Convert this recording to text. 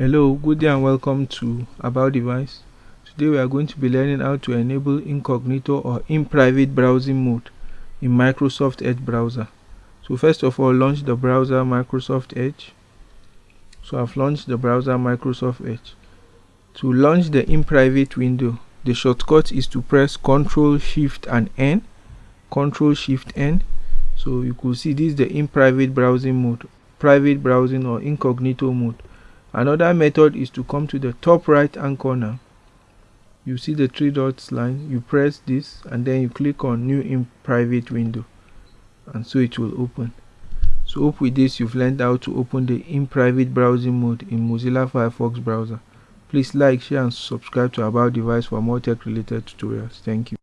Hello, good day and welcome to About Device. Today we are going to be learning how to enable incognito or in private browsing mode in Microsoft Edge browser. So first of all, launch the browser Microsoft Edge. So I've launched the browser Microsoft Edge. To launch the in private window, the shortcut is to press Ctrl Shift and N. Ctrl Shift N. So you could see this is the in private browsing mode, private browsing or incognito mode another method is to come to the top right hand corner. You see the three dots line. You press this and then you click on new in private window. And so it will open. So hope with this you've learned how to open the in private browsing mode in mozilla firefox browser. Please like share and subscribe to about device for more tech related tutorials. Thank you